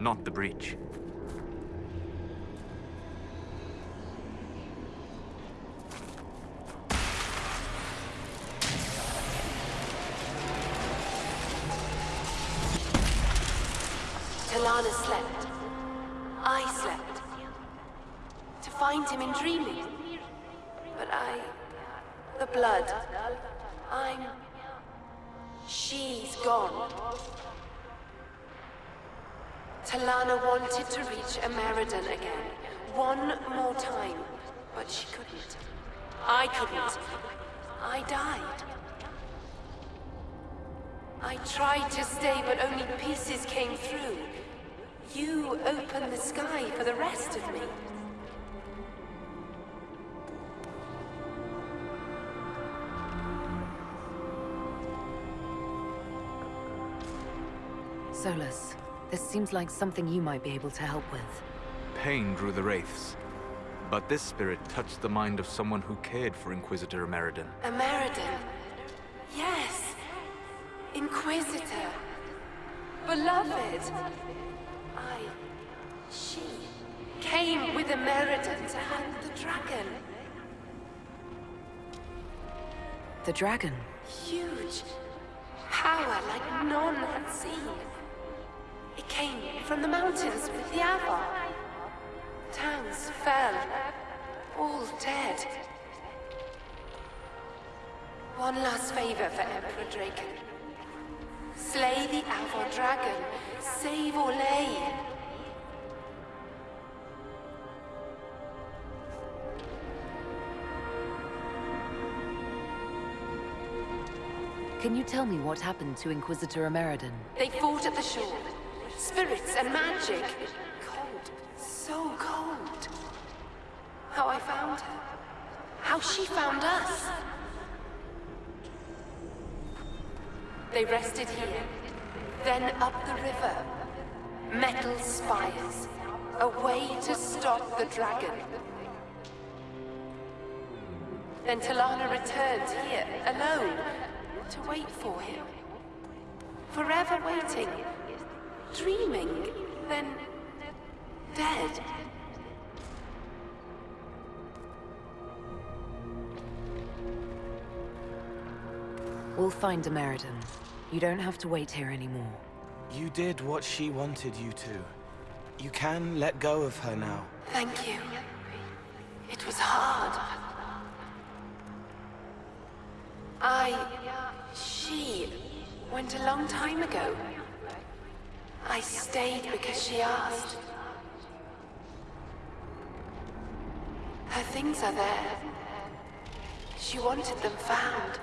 not the breach. Telana slept. I slept. To find him in dreaming. But I... The blood. I'm... She's gone. Telana wanted to reach Ameridan again. One more time. But she couldn't. I couldn't. I died. I tried to stay, but only pieces came through. You opened the sky for the rest of me. Solas, this seems like something you might be able to help with. Pain drew the Wraiths. But this spirit touched the mind of someone who cared for Inquisitor Ameridan. Ameridan. Yes. Inquisitor. Beloved. I... She... came with Ameridan to hunt the dragon. The dragon? Huge. Power like none had seen. Came from the mountains with the Avvar. Towns fell. All dead. One last favor for Emperor Drakon. Slay the Avvar dragon. Save Orlais. Can you tell me what happened to Inquisitor Ameridan? They fought at the shore. Spirits and magic. Cold. So cold. How I found her. How she found us. They rested here. Then up the river. Metal spires. A way to stop the dragon. Then Telana returned here, alone, to wait for him. Forever waiting. Dreaming. Then... dead. We'll find Ameridan. You don't have to wait here anymore. You did what she wanted you to. You can let go of her now. Thank you. It was hard. I... She... went a long time ago. I stayed because she asked. Her things are there. She wanted them found.